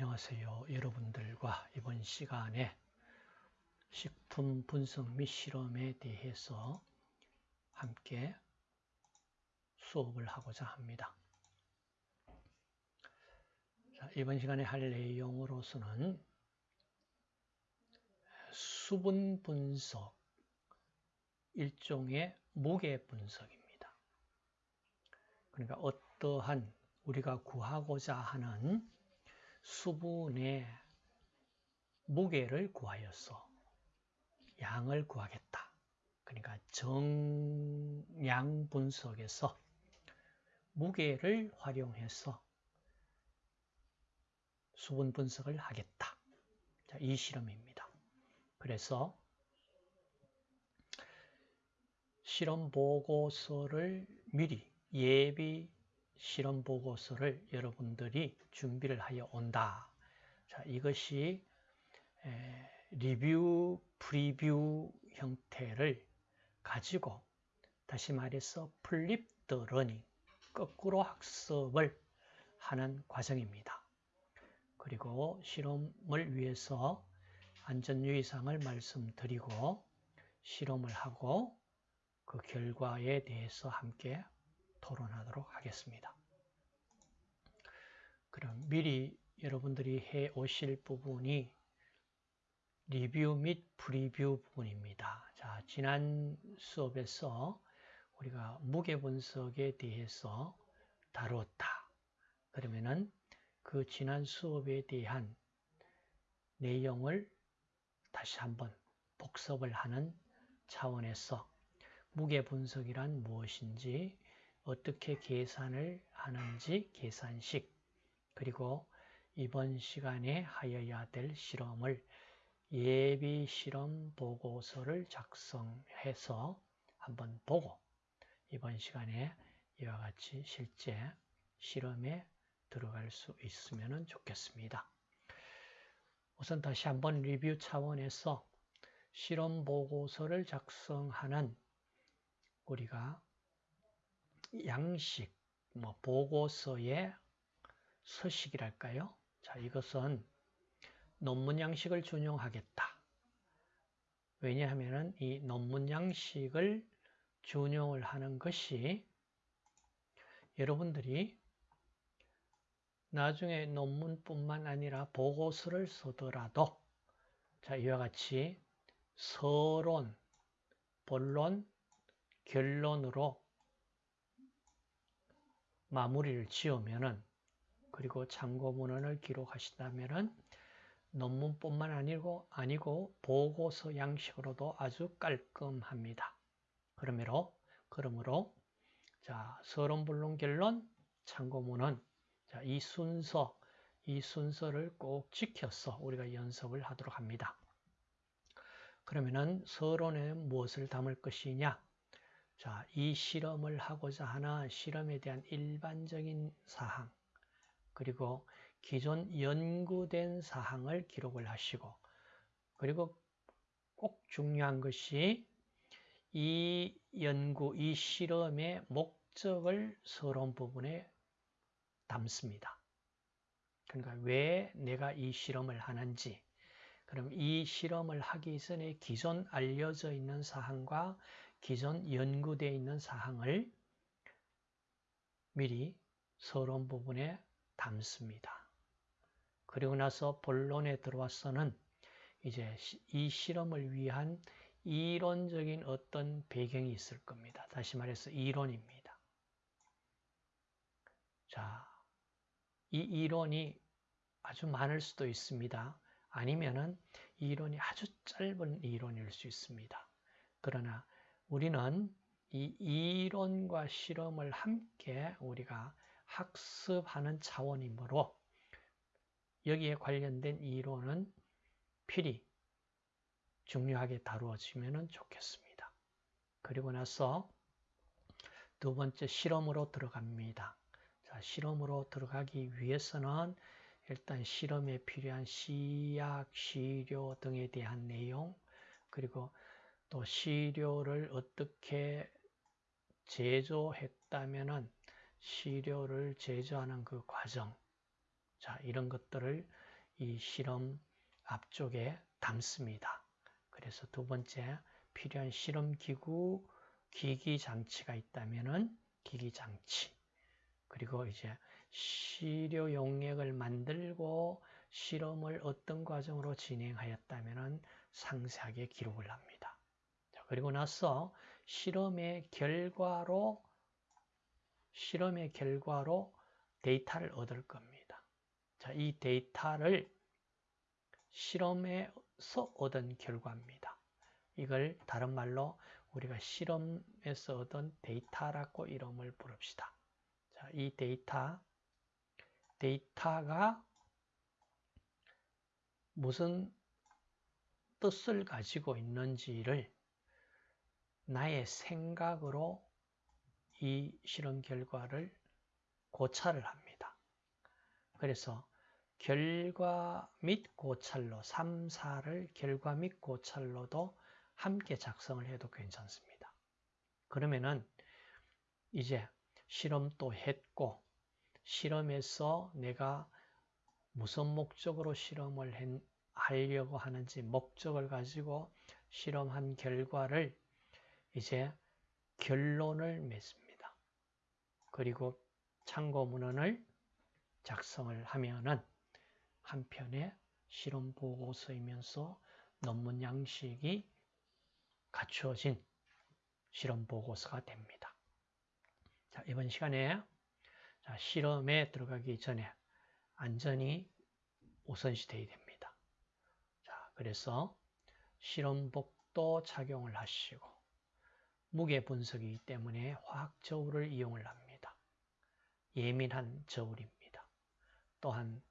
안녕하세요. 여러분들과 이번 시간에 식품 분석 및 실험에 대해서 함께 수업을 하고자 합니다. 자, 이번 시간에 할 내용으로서는 수분 분석, 일종의 무게 분석입니다. 그러니까 어떠한 우리가 구하고자 하는 수분의 무게를 구하여서 양을 구하겠다. 그러니까 정량 분석에서 무게를 활용해서 수분 분석을 하겠다. 자, 이 실험입니다. 그래서 실험 보고서를 미리 예비 실험 보고서를 여러분들이 준비를 하여 온다. 자, 이것이 리뷰, preview 형태를 가지고 다시 말해서 flipped learning, 거꾸로 학습을 하는 과정입니다. 그리고 실험을 위해서 안전유의사항을 말씀드리고 실험을 하고 그 결과에 대해서 함께 토론하도록 하겠습니다. 그럼 미리 여러분들이 해 오실 부분이 리뷰 및 프리뷰 부분입니다. 자, 지난 수업에서 우리가 무게 분석에 대해서 다루었다. 그러면은 그 지난 수업에 대한 내용을 다시 한번 복습을 하는 차원에서 무게 분석이란 무엇인지 어떻게 계산을 하는지 계산식 그리고 이번 시간에 하여야 될 실험을 예비 실험 보고서를 작성해서 한번 보고 이번 시간에 이와 같이 실제 실험에 들어갈 수 있으면 좋겠습니다. 우선 다시 한번 리뷰 차원에서 실험 보고서를 작성하는 우리가 양식, 뭐 보고서의 서식이랄까요? 자, 이것은 논문 양식을 준용하겠다. 왜냐하면 이 논문 양식을 준용을 하는 것이 여러분들이 나중에 논문뿐만 아니라 보고서를 쓰더라도 자 이와 같이 서론, 본론, 결론으로 마무리를 지으면은 그리고 참고 문헌을 기록하신다면은 논문뿐만 아니고 아니고 보고서 양식으로도 아주 깔끔합니다. 그러므로 그러므로 자 서론 본론 결론 참고 문헌 자, 이 순서 이 순서를 꼭 지켜서 우리가 연습을 하도록 합니다. 그러면은 서론에 무엇을 담을 것이냐? 자, 이 실험을 하고자 하는 실험에 대한 일반적인 사항, 그리고 기존 연구된 사항을 기록을 하시고, 그리고 꼭 중요한 것이 이 연구, 이 실험의 목적을 서론 부분에 담습니다. 그러니까 왜 내가 이 실험을 하는지, 그럼 이 실험을 하기 전에 기존 알려져 있는 사항과 기존 연구되어 있는 사항을 미리 서론 부분에 담습니다. 그리고 나서 본론에 들어와서는 이제 이 실험을 위한 이론적인 어떤 배경이 있을 겁니다. 다시 말해서 이론입니다. 자, 이 이론이 아주 많을 수도 있습니다. 아니면은 이론이 아주 짧은 이론일 수 있습니다. 그러나 우리는 이 이론과 실험을 함께 우리가 학습하는 차원이므로 여기에 관련된 이론은 필히 중요하게 다루어지면 좋겠습니다. 그리고 나서 두 번째 실험으로 들어갑니다. 자, 실험으로 들어가기 위해서는 일단 실험에 필요한 시약, 시료 등에 대한 내용, 그리고 또 시료를 어떻게 제조했다면은 시료를 제조하는 그 과정, 자, 이런 것들을 이 실험 앞쪽에 담습니다. 그래서 두 번째 필요한 실험 기구, 기기 장치가 있다면은 기기 장치. 그리고 이제 시료 용액을 만들고 실험을 어떤 과정으로 진행하였다면은 상세하게 기록을 합니다. 자, 그리고 나서 실험의 결과로 실험의 결과로 데이터를 얻을 겁니다. 자, 이 데이터를 실험에서 얻은 결과입니다. 이걸 다른 말로 우리가 실험에서 얻은 데이터라고 이름을 부릅시다. 자, 이 데이터, 데이터가 무슨 뜻을 가지고 있는지를 나의 생각으로 이 실험 결과를 고찰을 합니다. 그래서 결과 및 고찰로 3, 4를 결과 및 고찰로도 함께 작성을 해도 괜찮습니다. 그러면은 이제 실험도 했고 실험에서 내가 무슨 목적으로 실험을 하려고 하는지 목적을 가지고 실험한 결과를 이제 결론을 맺습니다. 그리고 참고 문헌을 작성을 하면은 한편의 실험 보고서이면서 논문 양식이 갖추어진 실험 보고서가 됩니다. 자, 이번 시간에 자, 실험에 들어가기 전에 안전이 우선시되어야 됩니다. 자, 그래서 실험복도 착용을 하시고 무게 분석이기 때문에 화학 저울을 이용을 합니다. 예민한 저울입니다. 또한